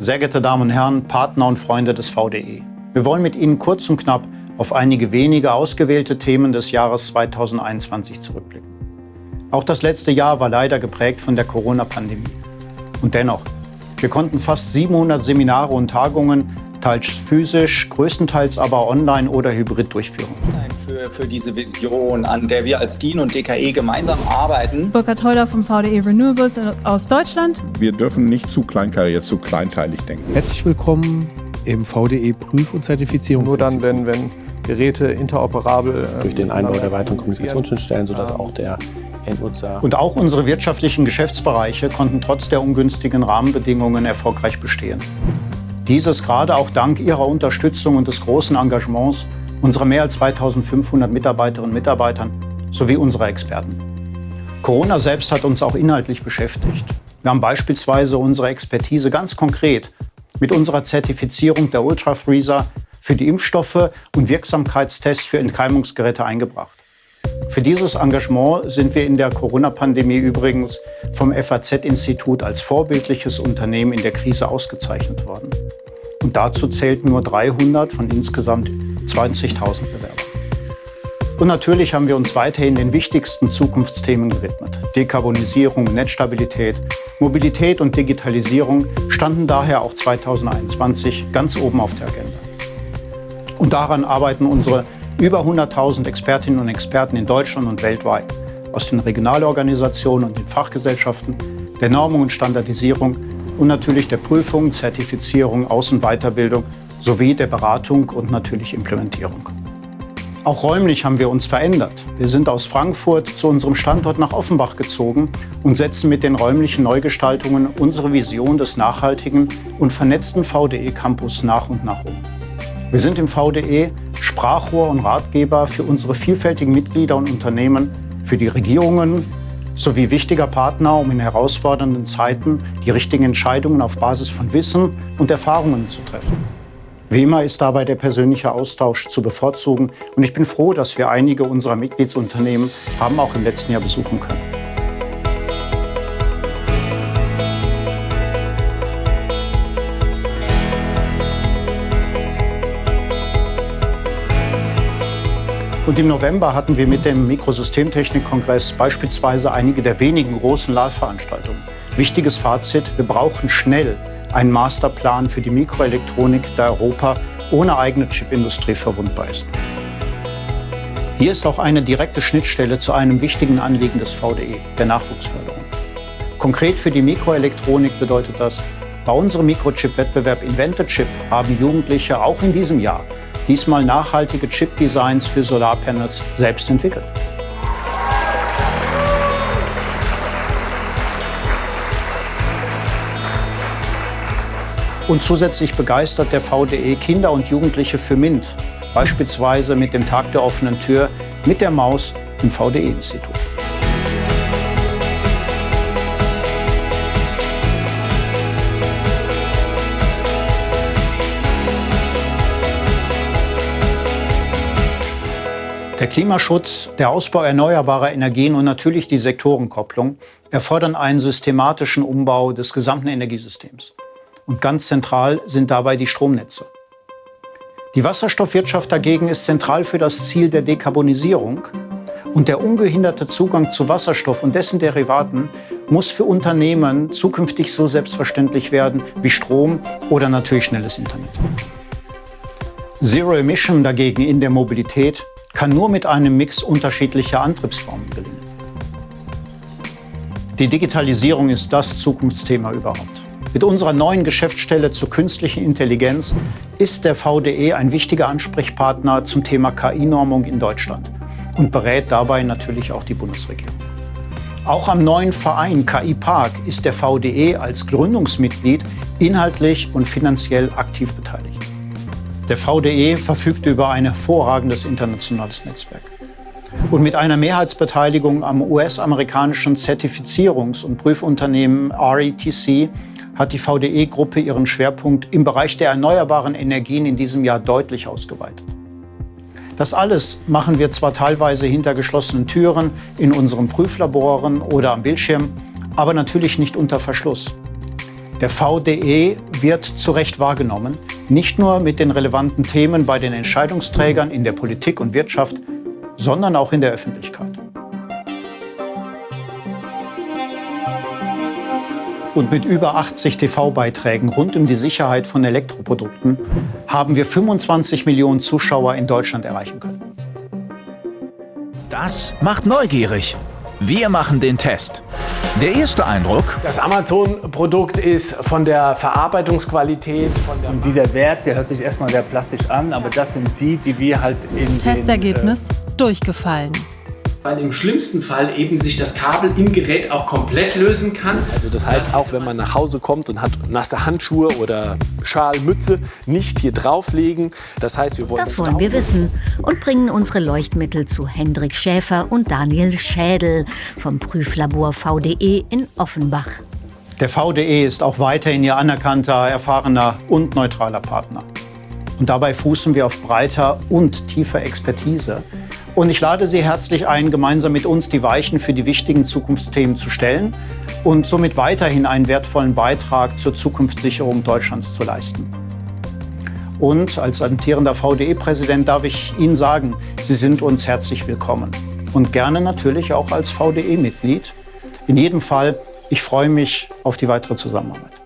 sehr geehrte Damen und Herren, Partner und Freunde des VDE. Wir wollen mit Ihnen kurz und knapp auf einige wenige ausgewählte Themen des Jahres 2021 zurückblicken. Auch das letzte Jahr war leider geprägt von der Corona-Pandemie. Und dennoch, wir konnten fast 700 Seminare und Tagungen, teils physisch, größtenteils aber online oder hybrid durchführen. Für, für diese Vision, an der wir als DIN und DKE gemeinsam arbeiten. Burkhard Heuler vom VDE Renewables aus Deutschland. Wir dürfen nicht zu kleinkariert, zu kleinteilig denken. Herzlich willkommen im VDE Prüf- und Zertifizierungsinstitut. Nur dann, wenn, wenn Geräte interoperabel... Äh, Durch den Einbau der weiteren Kommunikationsschnittstellen, sodass auch der Endnutzer... Und auch unsere wirtschaftlichen Geschäftsbereiche konnten trotz der ungünstigen Rahmenbedingungen erfolgreich bestehen. Dieses gerade auch dank Ihrer Unterstützung und des großen Engagements unserer mehr als 2500 Mitarbeiterinnen und Mitarbeitern sowie unserer Experten. Corona selbst hat uns auch inhaltlich beschäftigt. Wir haben beispielsweise unsere Expertise ganz konkret mit unserer Zertifizierung der Ultrafreezer für die Impfstoffe und Wirksamkeitstests für Entkeimungsgeräte eingebracht. Für dieses Engagement sind wir in der Corona-Pandemie übrigens vom FAZ-Institut als vorbildliches Unternehmen in der Krise ausgezeichnet worden. Und dazu zählten nur 300 von insgesamt 20.000 Bewerbern. Und natürlich haben wir uns weiterhin den wichtigsten Zukunftsthemen gewidmet. Dekarbonisierung, Netzstabilität, Mobilität und Digitalisierung standen daher auch 2021 ganz oben auf der Agenda. Und daran arbeiten unsere über 100.000 Expertinnen und Experten in Deutschland und weltweit aus den Regionalorganisationen und den Fachgesellschaften, der Normung und Standardisierung und natürlich der Prüfung, Zertifizierung, Aus- und Weiterbildung sowie der Beratung und natürlich Implementierung. Auch räumlich haben wir uns verändert. Wir sind aus Frankfurt zu unserem Standort nach Offenbach gezogen und setzen mit den räumlichen Neugestaltungen unsere Vision des nachhaltigen und vernetzten VDE-Campus nach und nach um. Wir sind im VDE Sprachrohr und Ratgeber für unsere vielfältigen Mitglieder und Unternehmen, für die Regierungen sowie wichtiger Partner, um in herausfordernden Zeiten die richtigen Entscheidungen auf Basis von Wissen und Erfahrungen zu treffen. Wie immer ist dabei der persönliche Austausch zu bevorzugen und ich bin froh, dass wir einige unserer Mitgliedsunternehmen haben auch im letzten Jahr besuchen können. Und im November hatten wir mit dem Mikrosystemtechnik-Kongress beispielsweise einige der wenigen großen Live-Veranstaltungen. Wichtiges Fazit, wir brauchen schnell einen Masterplan für die Mikroelektronik, da Europa ohne eigene Chipindustrie verwundbar ist. Hier ist auch eine direkte Schnittstelle zu einem wichtigen Anliegen des VDE, der Nachwuchsförderung. Konkret für die Mikroelektronik bedeutet das, bei unserem Mikrochip-Wettbewerb Invente Chip haben Jugendliche auch in diesem Jahr diesmal nachhaltige Chip-Designs für Solarpanels selbst entwickelt. Und zusätzlich begeistert der VDE Kinder und Jugendliche für MINT, beispielsweise mit dem Tag der offenen Tür mit der Maus im VDE-Institut. Der Klimaschutz, der Ausbau erneuerbarer Energien und natürlich die Sektorenkopplung erfordern einen systematischen Umbau des gesamten Energiesystems. Und ganz zentral sind dabei die Stromnetze. Die Wasserstoffwirtschaft dagegen ist zentral für das Ziel der Dekarbonisierung und der ungehinderte Zugang zu Wasserstoff und dessen Derivaten muss für Unternehmen zukünftig so selbstverständlich werden wie Strom oder natürlich schnelles Internet. Zero Emission dagegen in der Mobilität kann nur mit einem Mix unterschiedlicher Antriebsformen gelingen. Die Digitalisierung ist das Zukunftsthema überhaupt. Mit unserer neuen Geschäftsstelle zur künstlichen Intelligenz ist der VDE ein wichtiger Ansprechpartner zum Thema KI-Normung in Deutschland und berät dabei natürlich auch die Bundesregierung. Auch am neuen Verein KI Park ist der VDE als Gründungsmitglied inhaltlich und finanziell aktiv beteiligt. Der VDE verfügt über ein hervorragendes internationales Netzwerk. Und mit einer Mehrheitsbeteiligung am US-amerikanischen Zertifizierungs- und Prüfunternehmen RETC hat die VDE-Gruppe ihren Schwerpunkt im Bereich der erneuerbaren Energien in diesem Jahr deutlich ausgeweitet. Das alles machen wir zwar teilweise hinter geschlossenen Türen, in unseren Prüflaboren oder am Bildschirm, aber natürlich nicht unter Verschluss. Der VDE wird zu Recht wahrgenommen, nicht nur mit den relevanten Themen bei den Entscheidungsträgern in der Politik und Wirtschaft, sondern auch in der Öffentlichkeit. Und mit über 80 TV-Beiträgen rund um die Sicherheit von Elektroprodukten haben wir 25 Millionen Zuschauer in Deutschland erreichen können. Das macht neugierig. Wir machen den Test. Der erste Eindruck? Das Amazon-Produkt ist von der Verarbeitungsqualität, von der Und dieser Wert, der hört sich erstmal sehr plastisch an, aber das sind die, die wir halt in Testergebnis den, äh, durchgefallen. Weil im schlimmsten Fall eben sich das Kabel im Gerät auch komplett lösen kann. Also das heißt, auch wenn man nach Hause kommt und hat nasse Handschuhe oder Schal, Mütze, nicht hier drauflegen. Das heißt, wir wollen Das wollen wir wissen und bringen unsere Leuchtmittel zu Hendrik Schäfer und Daniel Schädel vom Prüflabor VDE in Offenbach. Der VDE ist auch weiterhin Ihr anerkannter, erfahrener und neutraler Partner. Und dabei fußen wir auf breiter und tiefer Expertise und ich lade Sie herzlich ein, gemeinsam mit uns die Weichen für die wichtigen Zukunftsthemen zu stellen und somit weiterhin einen wertvollen Beitrag zur Zukunftssicherung Deutschlands zu leisten. Und als amtierender VDE-Präsident darf ich Ihnen sagen, Sie sind uns herzlich willkommen. Und gerne natürlich auch als VDE-Mitglied. In jedem Fall, ich freue mich auf die weitere Zusammenarbeit.